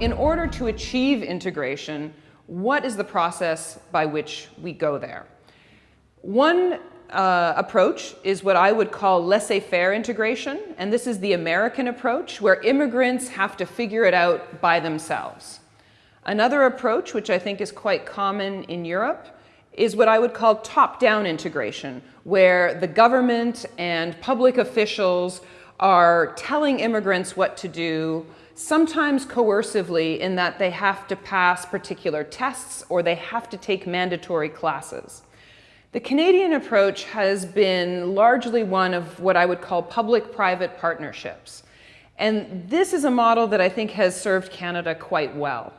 in order to achieve integration, what is the process by which we go there? One uh, approach is what I would call laissez-faire integration, and this is the American approach, where immigrants have to figure it out by themselves. Another approach, which I think is quite common in Europe, is what I would call top-down integration, where the government and public officials are telling immigrants what to do, sometimes coercively in that they have to pass particular tests or they have to take mandatory classes. The Canadian approach has been largely one of what I would call public-private partnerships. And this is a model that I think has served Canada quite well.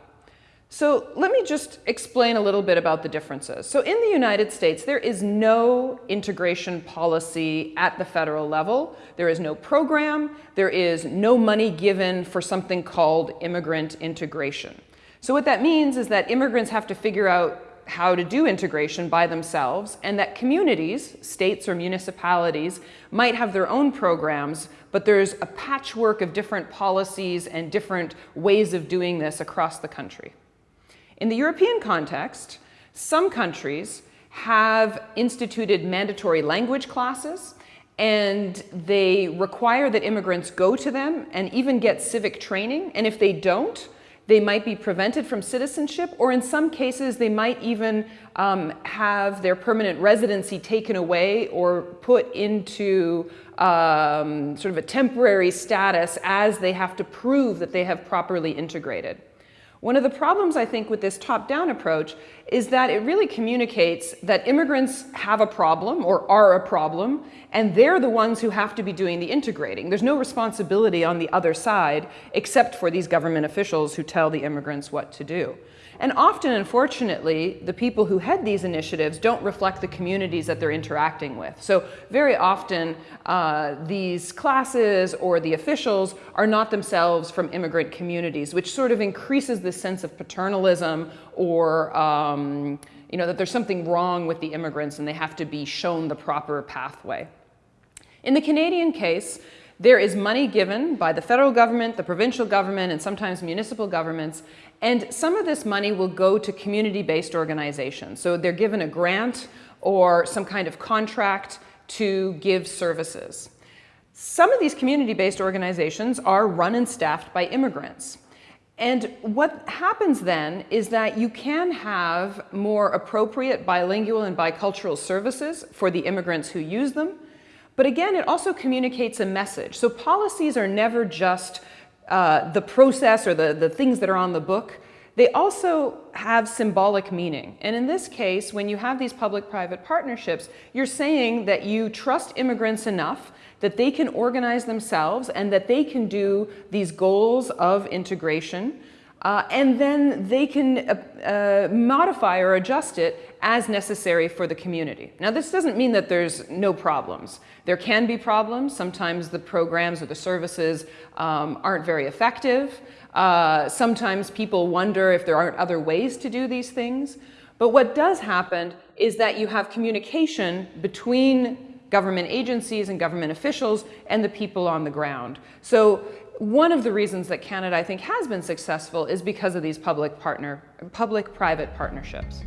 So let me just explain a little bit about the differences. So in the United States, there is no integration policy at the federal level. There is no program. There is no money given for something called immigrant integration. So what that means is that immigrants have to figure out how to do integration by themselves and that communities, states or municipalities, might have their own programs, but there's a patchwork of different policies and different ways of doing this across the country. In the European context, some countries have instituted mandatory language classes and they require that immigrants go to them and even get civic training. And if they don't, they might be prevented from citizenship, or in some cases, they might even um, have their permanent residency taken away or put into um, sort of a temporary status as they have to prove that they have properly integrated. One of the problems, I think, with this top-down approach is that it really communicates that immigrants have a problem or are a problem, and they're the ones who have to be doing the integrating. There's no responsibility on the other side except for these government officials who tell the immigrants what to do. And often, unfortunately, the people who head these initiatives don't reflect the communities that they're interacting with. So very often, uh, these classes or the officials are not themselves from immigrant communities, which sort of increases the sense of paternalism or um, you know, that there's something wrong with the immigrants and they have to be shown the proper pathway. In the Canadian case, there is money given by the federal government, the provincial government, and sometimes municipal governments, and some of this money will go to community-based organizations. So they're given a grant or some kind of contract to give services. Some of these community-based organizations are run and staffed by immigrants. And what happens then is that you can have more appropriate bilingual and bicultural services for the immigrants who use them, but again, it also communicates a message. So policies are never just uh, the process or the, the things that are on the book. They also have symbolic meaning. And in this case, when you have these public-private partnerships, you're saying that you trust immigrants enough that they can organize themselves and that they can do these goals of integration uh, and then they can uh, uh, modify or adjust it as necessary for the community. Now this doesn't mean that there's no problems. There can be problems. Sometimes the programs or the services um, aren't very effective. Uh, sometimes people wonder if there aren't other ways to do these things. But what does happen is that you have communication between government agencies and government officials and the people on the ground. So one of the reasons that Canada, I think, has been successful is because of these public-private partner, public private partnerships.